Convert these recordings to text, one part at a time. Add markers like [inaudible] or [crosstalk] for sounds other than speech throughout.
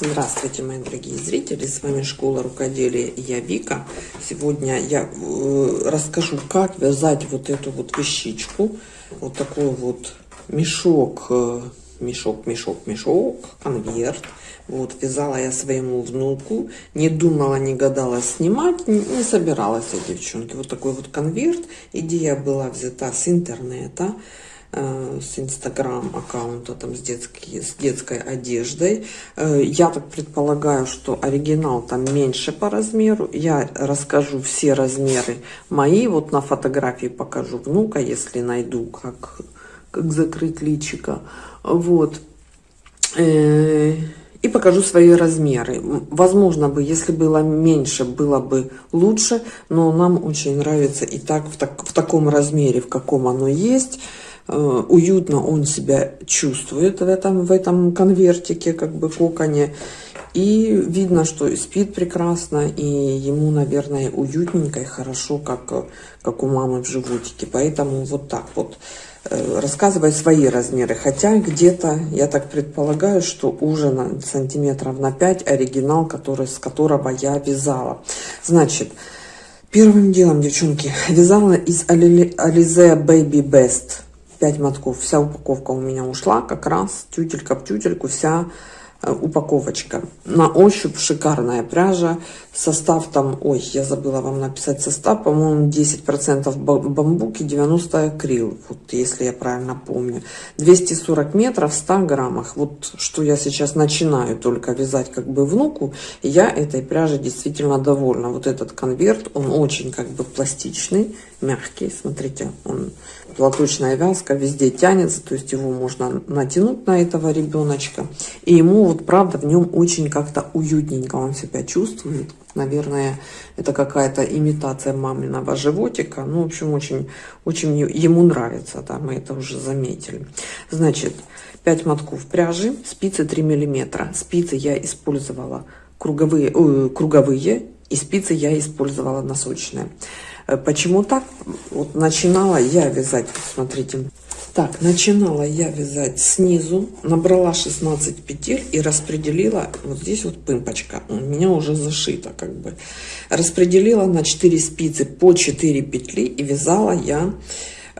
Здравствуйте, мои дорогие зрители! С вами Школа Рукоделия я Вика. Сегодня я э, расскажу, как вязать вот эту вот вещичку. Вот такой вот мешок, э, мешок, мешок, мешок, конверт. Вот, вязала я своему внуку. Не думала, не гадала снимать, не, не собиралась я, девчонки. Вот такой вот конверт. Идея была взята с интернета. С инстаграм аккаунта там с, детской с детской одеждой. Э, я так предполагаю что оригинал там меньше по размеру. Я расскажу все размеры мои вот на фотографии покажу внука если найду как как закрыть личика вот. Э, и покажу свои размеры. Возможно бы если было меньше было бы лучше но нам очень нравится и так в, так, в таком размере в каком оно есть. Э, уютно он себя чувствует в этом, в этом конвертике, как бы коконе. И видно, что спит прекрасно, и ему, наверное, уютненько и хорошо, как, как у мамы в животике. Поэтому вот так вот э, рассказывай свои размеры. Хотя где-то, я так предполагаю, что уже на сантиметров на 5 оригинал, который, с которого я вязала. Значит, первым делом, девчонки, вязала из Alize Baby Best 5 мотков. Вся упаковка у меня ушла, как раз тютелька в тютельку, вся э, упаковочка. На ощупь шикарная пряжа. Состав там, ой, я забыла вам написать состав, по-моему, 10% бамбук и 90 акрил, вот если я правильно помню. 240 метров в 100 граммах. Вот что я сейчас начинаю только вязать как бы внуку, я этой пряжей действительно довольна. Вот этот конверт, он очень как бы пластичный, мягкий, смотрите, он платочная вязка везде тянется, то есть его можно натянуть на этого ребеночка. И ему вот правда в нем очень как-то уютненько он себя чувствует. Наверное, это какая-то имитация маминого животика. Ну, в общем, очень, очень ему нравится, да, мы это уже заметили. Значит, 5 мотков пряжи, спицы 3 миллиметра. Спицы я использовала круговые, э, круговые и спицы я использовала носочные. Э, почему так? Вот начинала я вязать, смотрите. Так, начинала я вязать снизу, набрала 16 петель и распределила, вот здесь вот пымпочка, у меня уже зашита как бы. Распределила на 4 спицы по 4 петли и вязала я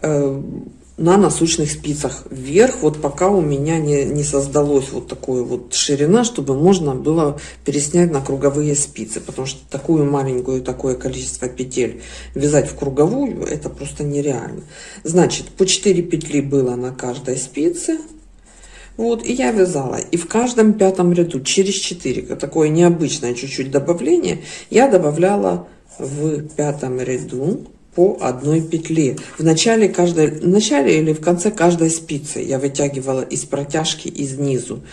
э, на насущных спицах вверх, вот пока у меня не, не создалось вот такой вот ширина, чтобы можно было переснять на круговые спицы, потому что такую маленькую, такое количество петель вязать в круговую, это просто нереально. Значит, по 4 петли было на каждой спице, вот, и я вязала. И в каждом пятом ряду через 4, такое необычное чуть-чуть добавление, я добавляла в пятом ряду по одной петле. В начале каждой в начале или в конце каждой спицы я вытягивала из протяжки из низу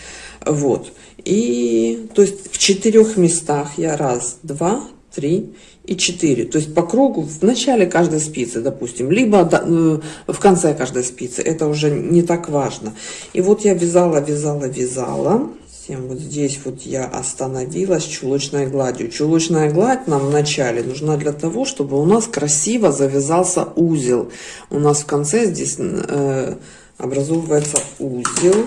вот. И то есть в четырех местах я раз два три и четыре. То есть по кругу в начале каждой спицы допустим либо э, в конце каждой спицы. Это уже не так важно. И вот я вязала вязала вязала Затем вот здесь вот я остановилась чулочной гладью. Чулочная гладь нам в начале нужна для того, чтобы у нас красиво завязался узел. У нас в конце здесь э, образовывается узел.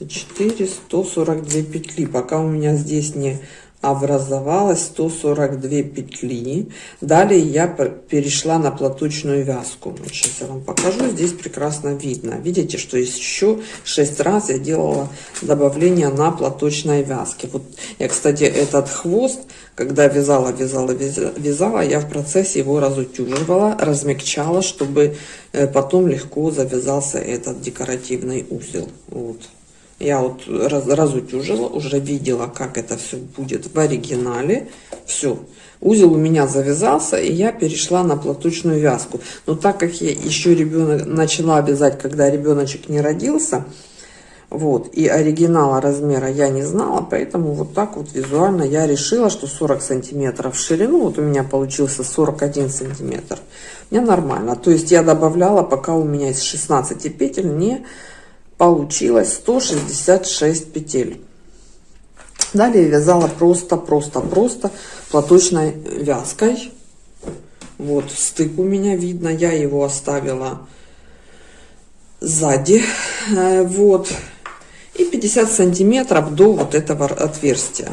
4 142 петли пока у меня здесь не образовалось 142 петли. Далее я перешла на платочную вязку. Сейчас я вам покажу здесь прекрасно видно. Видите что еще 6 раз я делала добавление на платочной вязке. Вот я кстати этот хвост когда вязала вязала вязала я в процессе его разутюживала размягчала чтобы э, потом легко завязался этот декоративный узел. Вот я вот раз, разутюжила, уже видела, как это все будет в оригинале. Все, узел у меня завязался, и я перешла на платочную вязку. Но так как я еще ребенок начала вязать, когда ребеночек не родился, вот, и оригинала размера я не знала, поэтому вот так вот визуально я решила, что 40 сантиметров в ширину, вот у меня получился 41 сантиметр, мне нормально. То есть я добавляла, пока у меня из 16 петель не получилось 166 петель далее вязала просто просто просто платочной вязкой вот стык у меня видно я его оставила сзади э, вот и 50 сантиметров до вот этого отверстия.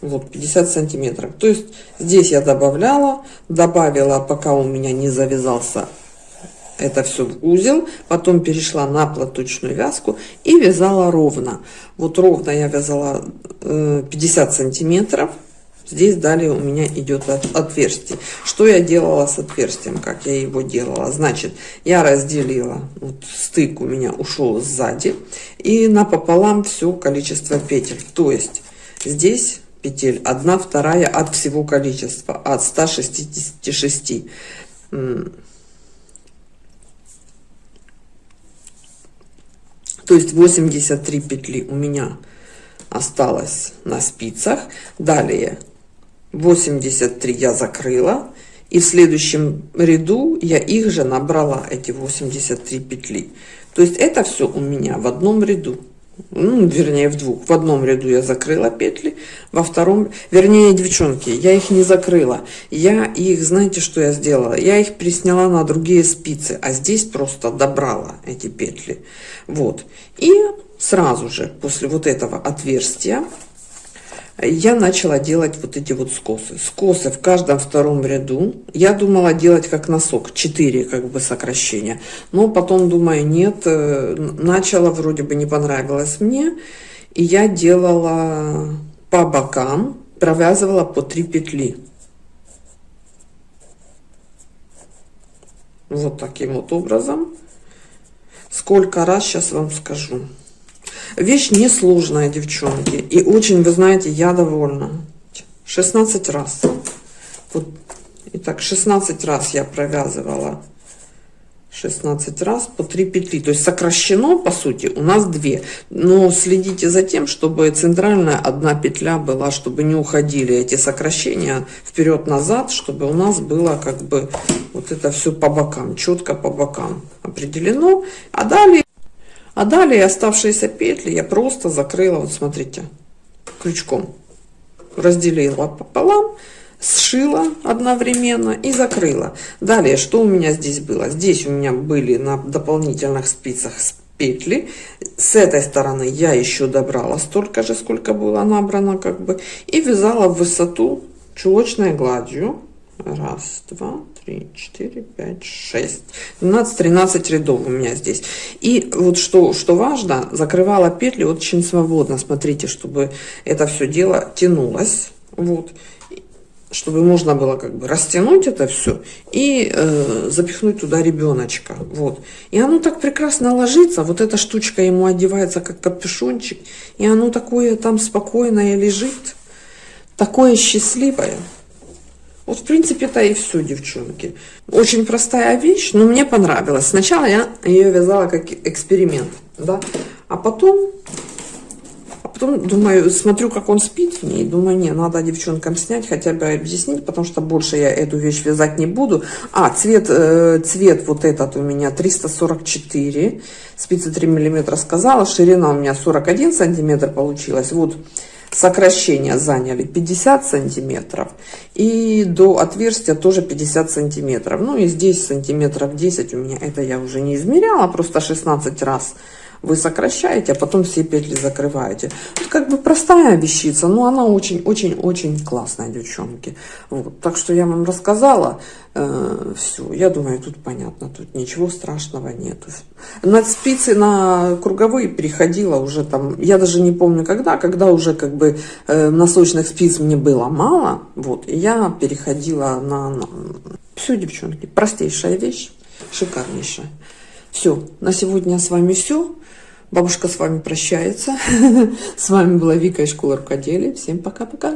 Вот 50 сантиметров. То есть здесь я добавляла, добавила, пока у меня не завязался это все в узел, потом перешла на платочную вязку и вязала ровно. Вот ровно я вязала 50 э, сантиметров. Здесь далее у меня идет от, отверстие. Что я делала с отверстием, как я его делала? Значит, я разделила, вот стык у меня ушел сзади, и напополам все количество петель. То есть здесь петель, одна вторая от всего количества, от 166. То есть 83 петли у меня осталось на спицах. Далее 83 я закрыла. И в следующем ряду я их же набрала, эти 83 петли. То есть это все у меня в одном ряду ну, вернее, в двух. В одном ряду я закрыла петли, во втором, вернее, девчонки, я их не закрыла. Я их, знаете, что я сделала? Я их присняла на другие спицы, а здесь просто добрала эти петли. Вот. И сразу же после вот этого отверстия я начала делать вот эти вот скосы. Скосы в каждом втором ряду. Я думала делать как носок, 4 как бы сокращения. Но потом думаю, нет, э, начала вроде бы не понравилось мне. И я делала по бокам, провязывала по 3 петли. Вот таким вот образом. Сколько раз, сейчас вам скажу. Вещь несложная, девчонки. И очень, вы знаете, я довольна. 16 раз. Вот. Итак, 16 раз я провязывала. 16 раз по 3 петли. То есть сокращено, по сути, у нас 2. Но следите за тем, чтобы центральная одна петля была, чтобы не уходили эти сокращения вперед-назад, чтобы у нас было как бы вот это все по бокам, четко по бокам определено. А далее... А далее оставшиеся петли я просто закрыла, вот смотрите, крючком. Разделила пополам, сшила одновременно и закрыла. Далее, что у меня здесь было? Здесь у меня были на дополнительных спицах петли. С этой стороны я еще добрала столько же, сколько было набрано, как бы. И вязала в высоту чулочной гладью. Раз, два, три, четыре, пять, шесть. 12-13 рядов у меня здесь. И вот что, что важно, закрывала петли очень свободно. Смотрите, чтобы это все дело тянулось. Вот чтобы можно было как бы растянуть это все и э, запихнуть туда ребеночка. Вот. И оно так прекрасно ложится. Вот эта штучка ему одевается как капюшончик. И оно такое там спокойное лежит. Такое счастливое. Вот, в принципе, это и все, девчонки. Очень простая вещь, но мне понравилась. Сначала я ее вязала как эксперимент, да, а потом, а потом думаю, смотрю, как он спит в ней, думаю, не, надо девчонкам снять, хотя бы объяснить, потому что больше я эту вещь вязать не буду. А, цвет, э, цвет вот этот у меня 344, спицы 3 миллиметра сказала, ширина у меня 41 сантиметр получилась, вот сокращения заняли 50 сантиметров и до отверстия тоже 50 сантиметров. Ну и здесь сантиметров 10 у меня это я уже не измеряла просто 16 раз вы сокращаете, а потом все петли закрываете. Это как бы простая вещица, но она очень-очень-очень классная, девчонки. Вот. Так что я вам рассказала э, все. Я думаю, тут понятно, тут ничего страшного нету. На спицы, на круговые переходила уже там, я даже не помню когда, когда уже как бы э, носочных спиц мне было мало, вот, и я переходила на, на... Все, девчонки, простейшая вещь, шикарнейшая. Все, на сегодня с вами все. Бабушка с вами прощается. [laughs] С вами была Вика из школы рукоделия. Всем пока-пока.